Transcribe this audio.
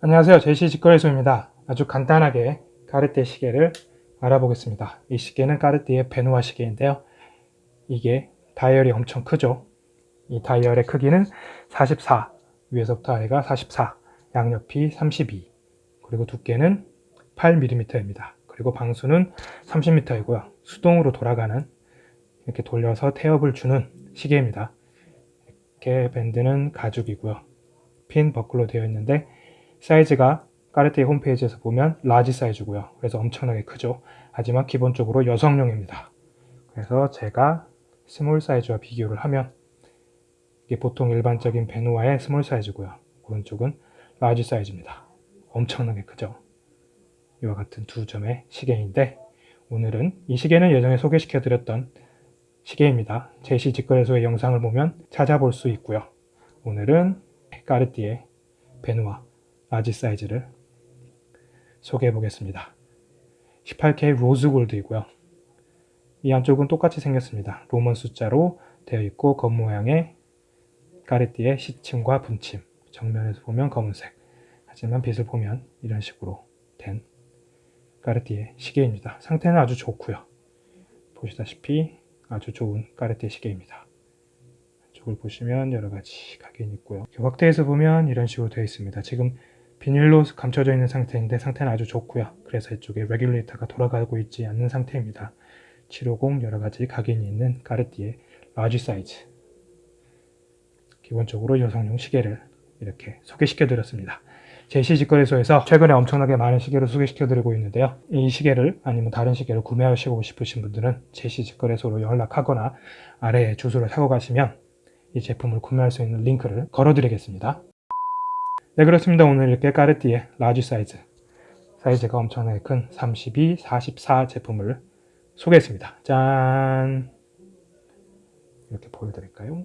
안녕하세요. 제시 직거래소입니다. 아주 간단하게 까르띠에 시계를 알아보겠습니다. 이 시계는 까르띠에 베누아 시계인데요. 이게 다이얼이 엄청 크죠. 이 다이얼의 크기는 44 위에서부터 아래가 44 양옆이 32 그리고 두께는 8mm입니다. 그리고 방수는 30m이고요. 수동으로 돌아가는 이렇게 돌려서 태엽을 주는 시계입니다. 이렇게 밴드는 가죽이고요. 핀 버클로 되어 있는데 사이즈가 까르띠에 홈페이지에서 보면 large 사이즈고요. 그래서 엄청나게 크죠. 하지만 기본적으로 여성용입니다. 그래서 제가 small 사이즈와 비교를 하면 이게 보통 일반적인 베누아의 small 사이즈고요. 오른쪽은 large 사이즈입니다. 엄청나게 크죠. 이와 같은 두 점의 시계인데 오늘은 이 시계는 예전에 소개시켜 드렸던 시계입니다. 제시 직거래소의 영상을 보면 찾아볼 수 있고요. 오늘은 까르띠에 베누아 large 사이즈를 소개해 보겠습니다. 18K rose gold이고요. 이 안쪽은 똑같이 생겼습니다. Roman 숫자로 되어 있고 겉모양의 까르띠의 시침과 분침 정면에서 보면 검은색 하지만 빛을 보면 이런 식으로 된 까르띠에 시계입니다. 상태는 아주 좋고요. 보시다시피 아주 좋은 까르띠에 시계입니다. 쪽을 보시면 여러 가지 각인이 있고요. 확대해서 보면 이런 식으로 되어 있습니다. 지금 비닐로 감춰져 있는 상태인데 상태는 아주 좋고요. 그래서 이쪽에 레귤레이터가 돌아가고 있지 않는 상태입니다. 750 여러가지 각인이 있는 까르띠에 large 사이즈 기본적으로 여성용 시계를 이렇게 소개시켜 드렸습니다. 제시 직거래소에서 최근에 엄청나게 많은 시계를 소개시켜 드리고 있는데요. 이 시계를 아니면 다른 시계를 구매하시고 싶으신 분들은 제시 직거래소로 연락하거나 아래에 주소를 타고 가시면 이 제품을 구매할 수 있는 링크를 걸어 드리겠습니다. 네 그렇습니다. 오늘 이렇게 까르띠에 large 사이즈 사이즈가 엄청나게 큰 32, 44 제품을 소개했습니다. 짠 이렇게 보여드릴까요?